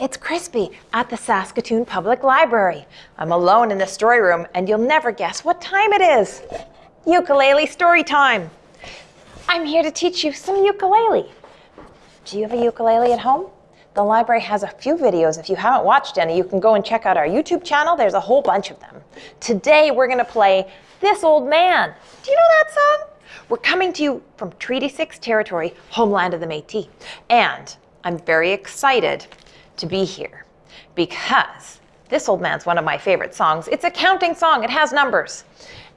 It's Crispy at the Saskatoon Public Library. I'm alone in the story room and you'll never guess what time it is. Ukulele story time. I'm here to teach you some ukulele. Do you have a ukulele at home? The library has a few videos. If you haven't watched any, you can go and check out our YouTube channel. There's a whole bunch of them. Today, we're going to play This Old Man. Do you know that song? We're coming to you from Treaty 6 territory, homeland of the Métis. And I'm very excited to be here because this old man's one of my favorite songs. It's a counting song, it has numbers.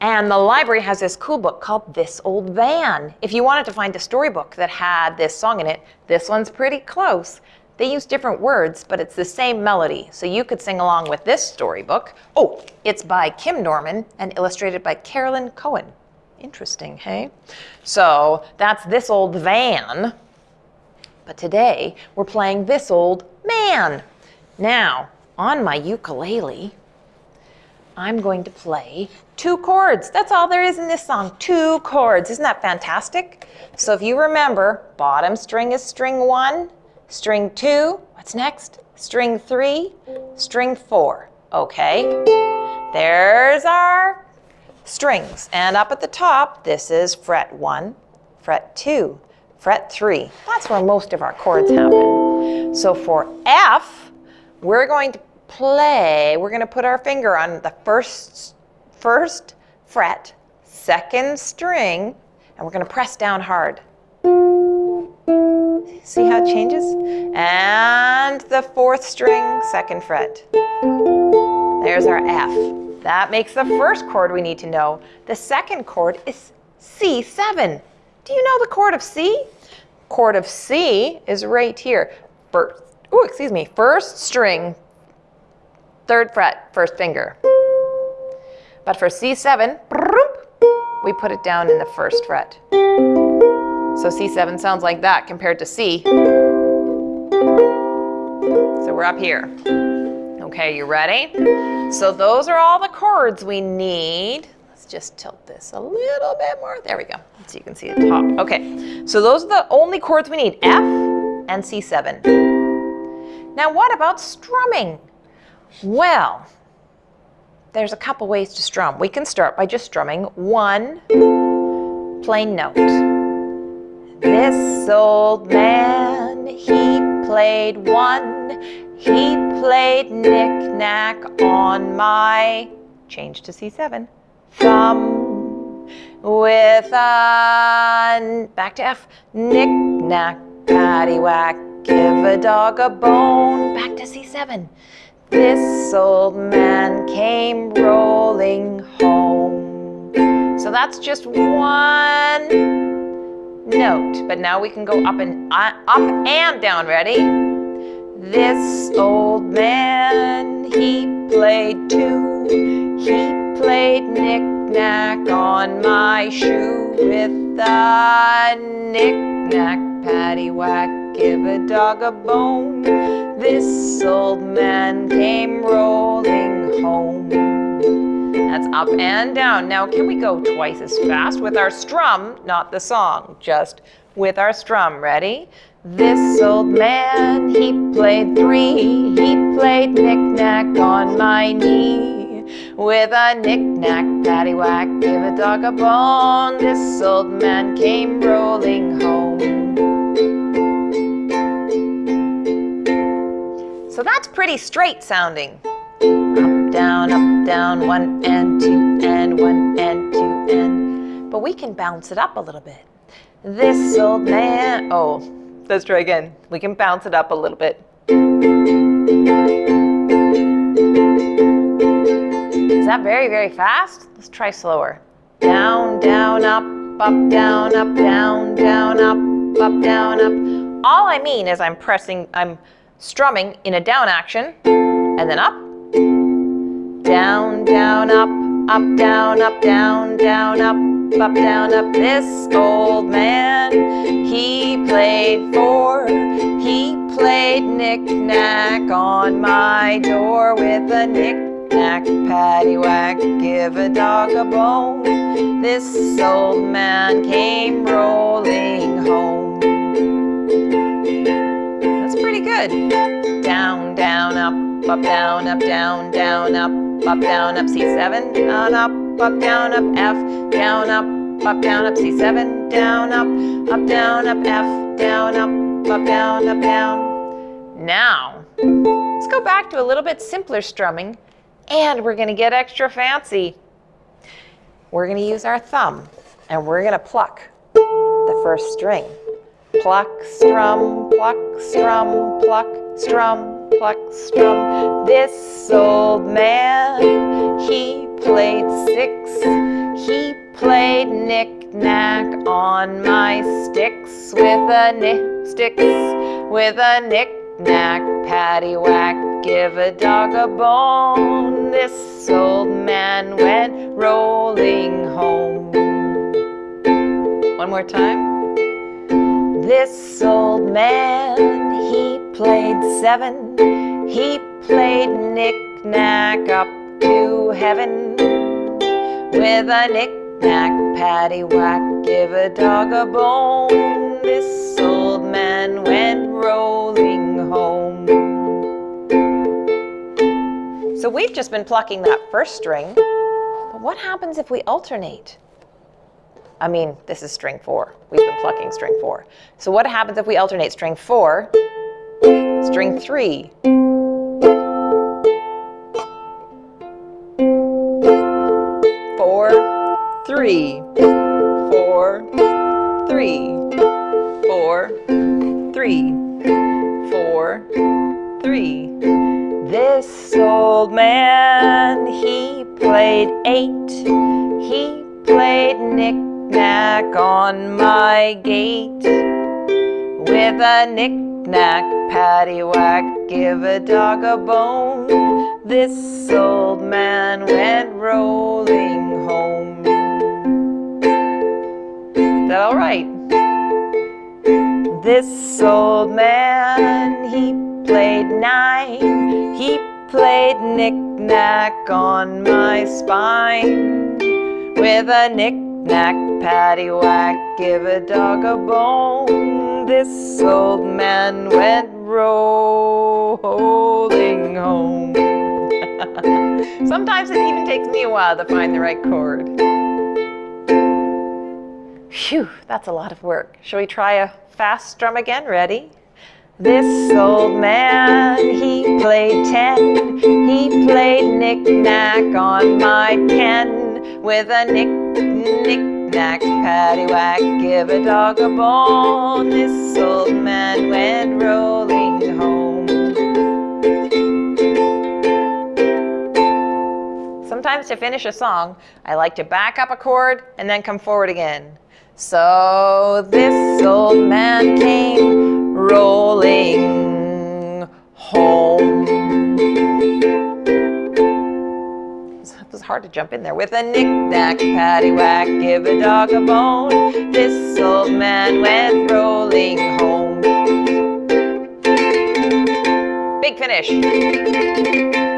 And the library has this cool book called This Old Van. If you wanted to find a storybook that had this song in it, this one's pretty close. They use different words, but it's the same melody. So you could sing along with this storybook. Oh, it's by Kim Norman and illustrated by Carolyn Conahan. Interesting, hey? So that's This Old Van. But today we're playing This Old Man. Now, on my ukulele, I'm going to play two chords. That's all there is in this song, two chords. Isn't that fantastic? So if you remember, bottom string is string one, string two, what's next? String three, string four. Okay, there's our strings. And up at the top, this is fret one, fret two, fret three. That's where most of our chords happen. So for F, we're going to play, we're going to put our finger on the first, first fret, second string, and we're going to press down hard. See how it changes? And the fourth string, second fret. There's our F. That makes the first chord we need to know. The second chord is C7. Do you know the chord of C? Chord of C is right here. First, oh, excuse me, first string, third fret, first finger. But for C7, we put it down in the first fret. So C7 sounds like that compared to C. So we're up here. Okay, you ready? So those are all the chords we need Let's just tilt this a little bit more. There we go. So you can see the top. Okay, so those are the only chords we need, F and C7. Now what about strumming? Well, there's a couple ways to strum. We can start by just strumming one plain note. This old man, he played one, he played knick-knack on my, change to C7, thumb with a, back to F, knick-knack, paddywhack, give a dog a bone, back to C7. This old man came rolling home. So that's just one note, but now we can go up and uh, up and down, ready? This old man, he played two, he played knick-knack on my shoe with a knick-knack, paddywhack, give a dog a bone. This old man came rolling home. That's up and down. Now, can we go twice as fast with our strum, not the song, just with our strum. Ready? This old man, he played three. He played knick-knack on my knee. With a knick-knack, paddywhack, give a dog a bone, this old man came rolling home. So that's pretty straight sounding. Up, down, up, down, one and two and one and two and. But we can bounce it up a little bit. This old man, oh, let's try again. We can bounce it up a little bit. Is that very, very fast? Let's try slower. Down, down, up, up, down, up, down, down, up, up, down, up. All I mean is I'm pressing, I'm strumming in a down action, and then up, down, down, up, up, down, up, down, down, up, up, down, up. This old man, he played four. He played knick-knack on my door with a knick knack, paddywhack, give a dog a bone. This old man came rolling home. Good. Down, down, up, up, down, up, down, down, up, up, down, up, C7, down, up, up, down, up, F, down, up, up, down, up, C7, down, up, up, down, up, F, down, up, up, down, up, down. Now, let's go back to a little bit simpler strumming, and we're gonna get extra fancy. We're gonna use our thumb, and we're gonna pluck the first string. Pluck, strum, pluck, strum, pluck, strum, pluck, strum. This old man, he played six. He played knick-knack on my sticks with a nick, sticks with a knick-knack, paddywhack, give a dog a bone. This old man went rolling home. One more time. This old man, he played seven. He played knick-knack up to heaven. With a knick-knack, paddywhack, give a dog a bone. This old man went rolling home. So we've just been plucking that first string. But what happens if we alternate? I mean, this is string four. We've been plucking string four. So what happens if we alternate string four, string three, four, three, four, three, four, three, four, three. This old man, he played eight. He played Nick knack on my gate with a knick-knack, paddywhack, give a dog a bone. This old man went rolling home. Is that all right? This old man, he played nine. He played knick-knack on my spine with a knick Knack, paddywhack, give a dog a bone. This old man went rolling home. Sometimes it even takes me a while to find the right chord. Phew, that's a lot of work. Shall we try a fast strum again? Ready? This old man, he played ten. He played knick-knack on my pen with a knick Knick-knack, paddywhack, give a dog a bone. This old man went rolling home. Sometimes to finish a song, I like to back up a chord and then come forward again. So this old man came rolling home hard to jump in there. With a knick-knack, paddywhack, give a dog a bone. This old man went rolling home. Big finish.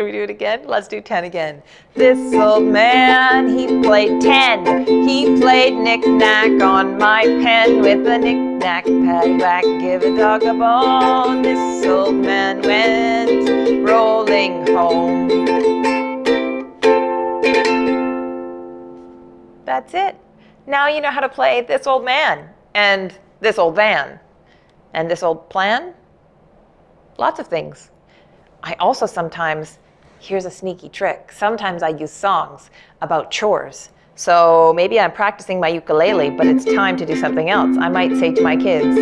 Should we do it again? Let's do 10 again. This old man, he played 10. He played knick-knack on my pen with a knick-knack, paddywhack, give a dog a bone. This old man went rolling home. That's it. Now you know how to play this old man and this old van and this old plan. Lots of things. I also sometimes, here's a sneaky trick, sometimes I use songs about chores. So maybe I'm practicing my ukulele, but it's time to do something else. I might say to my kids,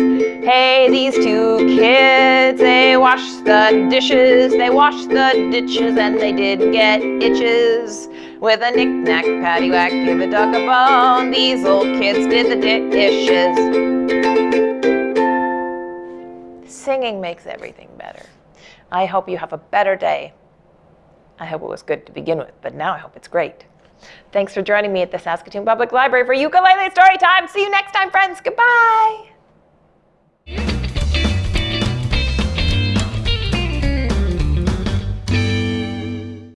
hey, these two kids, they wash the dishes, they wash the ditches, and they didn't get itches. With a knick-knack, paddywhack, give a dog a bone, these old kids did the dishes. Singing makes everything better. I hope you have a better day. I hope it was good to begin with, but now I hope it's great. Thanks for joining me at the Saskatoon Public Library for Ukulele Story Time. See you next time, friends. Goodbye.